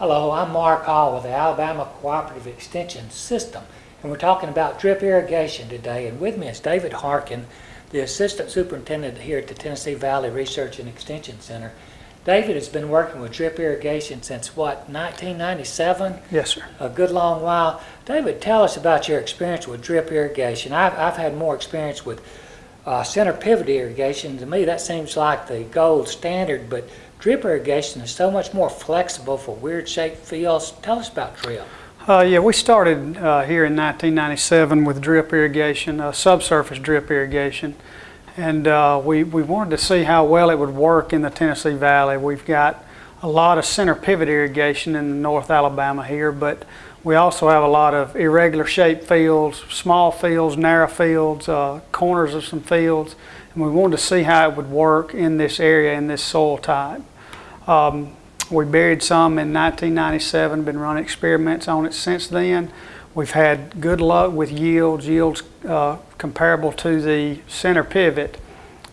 Hello, I'm Mark Hall with the Alabama Cooperative Extension System, and we're talking about drip irrigation today. And with me is David Harkin, the Assistant Superintendent here at the Tennessee Valley Research and Extension Center. David has been working with drip irrigation since what, 1997? Yes, sir. A good long while. David, tell us about your experience with drip irrigation. I've, I've had more experience with uh, center pivot irrigation. To me, that seems like the gold standard, but drip irrigation is so much more flexible for weird shaped fields. Tell us about drip. Uh, yeah, we started uh, here in 1997 with drip irrigation, uh, subsurface drip irrigation, and uh, we, we wanted to see how well it would work in the Tennessee Valley. We've got a lot of center pivot irrigation in North Alabama here, but we also have a lot of irregular shaped fields, small fields, narrow fields, uh, corners of some fields, and we wanted to see how it would work in this area, in this soil type. Um, we buried some in 1997, been running experiments on it since then. We've had good luck with yields, yields uh, comparable to the center pivot.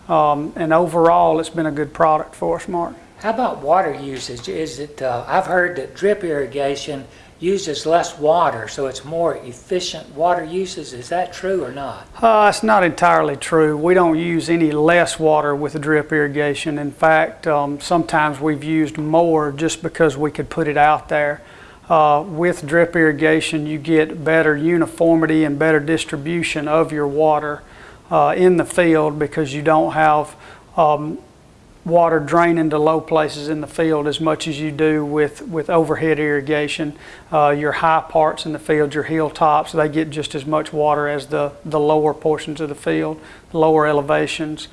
Um, and overall, it's been a good product for us, Mark. How about water usage? Is it, uh, I've heard that drip irrigation uses less water, so it's more efficient water uses. Is that true or not? Uh, it's not entirely true. We don't use any less water with drip irrigation. In fact, um, sometimes we've used more just because we could put it out there. Uh, with drip irrigation, you get better uniformity and better distribution of your water uh, in the field because you don't have um, water drain into low places in the field as much as you do with, with overhead irrigation. Uh, your high parts in the field, your hilltops, they get just as much water as the, the lower portions of the field, lower elevations.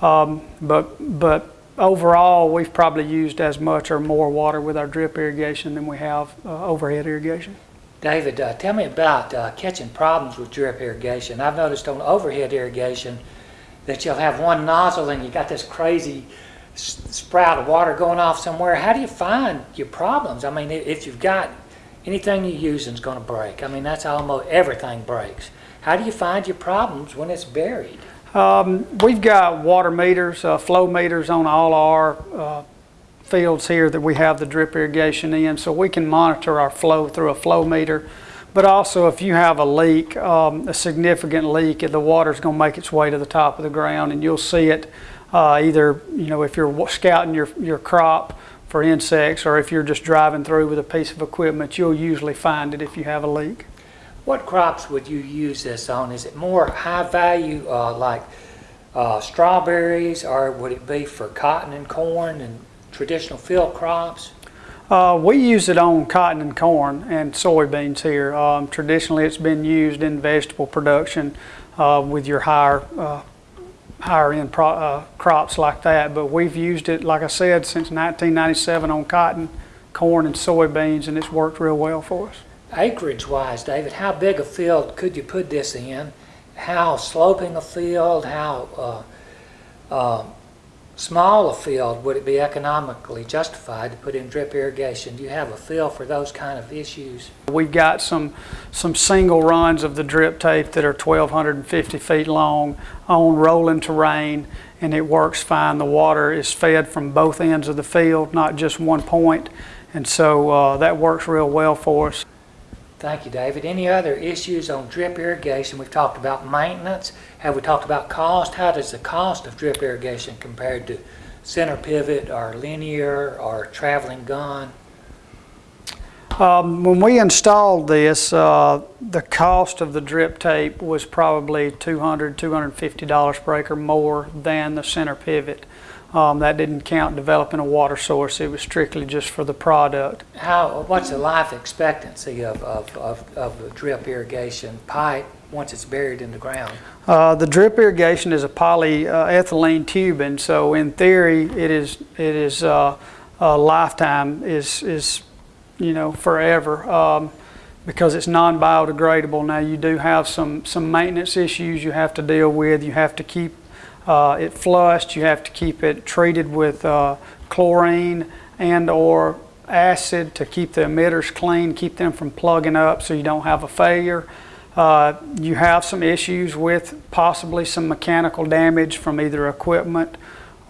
Um, but, but overall, we've probably used as much or more water with our drip irrigation than we have uh, overhead irrigation. David, uh, tell me about uh, catching problems with drip irrigation. I've noticed on overhead irrigation that you'll have one nozzle and you got this crazy sprout of water going off somewhere, how do you find your problems? I mean, if you've got anything you're using is going to break. I mean, that's almost everything breaks. How do you find your problems when it's buried? Um, we've got water meters, uh, flow meters on all our uh, fields here that we have the drip irrigation in, so we can monitor our flow through a flow meter. But also, if you have a leak, um, a significant leak, the water's going to make its way to the top of the ground, and you'll see it uh, either, you know, if you're scouting your, your crop for insects or if you're just driving through with a piece of equipment, you'll usually find it if you have a leak. What crops would you use this on? Is it more high value uh, like uh, strawberries or would it be for cotton and corn and traditional field crops? Uh, we use it on cotton and corn and soybeans here. Um, traditionally, it's been used in vegetable production uh, with your higher uh, higher end pro, uh, crops like that. But we've used it, like I said, since 1997 on cotton, corn, and soybeans, and it's worked real well for us. Acreage wise, David, how big a field could you put this in? How sloping a field? How uh, uh, small a field would it be economically justified to put in drip irrigation? Do you have a feel for those kind of issues? We've got some some single runs of the drip tape that are 1,250 feet long on rolling terrain and it works fine. The water is fed from both ends of the field, not just one point, and so uh, that works real well for us. Thank you, David. Any other issues on drip irrigation? We've talked about maintenance. Have we talked about cost? How does the cost of drip irrigation compared to center pivot or linear or traveling gun? Um, when we installed this, uh, the cost of the drip tape was probably $200, $250 per acre more than the center pivot. Um, that didn't count developing a water source. It was strictly just for the product. How? What's the life expectancy of, of, of, of a drip irrigation pipe once it's buried in the ground? Uh, the drip irrigation is a polyethylene uh, tubing, so in theory, it is it is uh, a lifetime is is you know forever. Um, because it's non-biodegradable. Now you do have some some maintenance issues you have to deal with. You have to keep uh, it flushed. You have to keep it treated with uh, chlorine and or acid to keep the emitters clean, keep them from plugging up so you don't have a failure. Uh, you have some issues with possibly some mechanical damage from either equipment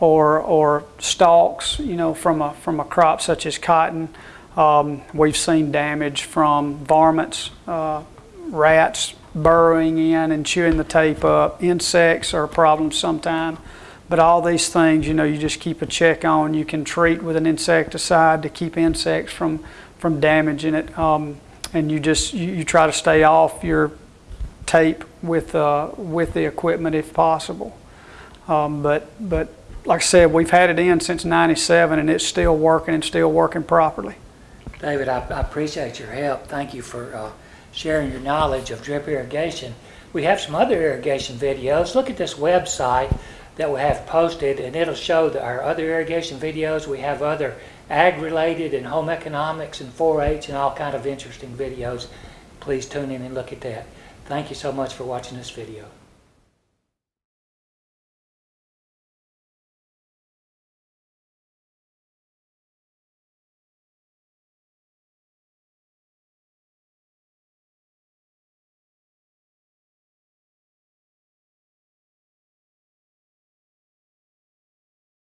or, or stalks, you know, from a, from a crop such as cotton. Um, We've seen damage from varmints, uh, rats burrowing in and chewing the tape up. Insects are a problem sometimes, But all these things, you know, you just keep a check on. You can treat with an insecticide to keep insects from, from damaging it. Um, and you just, you, you try to stay off your tape with, uh, with the equipment if possible. Um, but, but like I said, we've had it in since 97 and it's still working and still working properly. David, I, I appreciate your help. Thank you for uh, sharing your knowledge of drip irrigation. We have some other irrigation videos. Look at this website that we have posted, and it'll show the, our other irrigation videos. We have other ag-related and home economics and 4-H and all kind of interesting videos. Please tune in and look at that. Thank you so much for watching this video.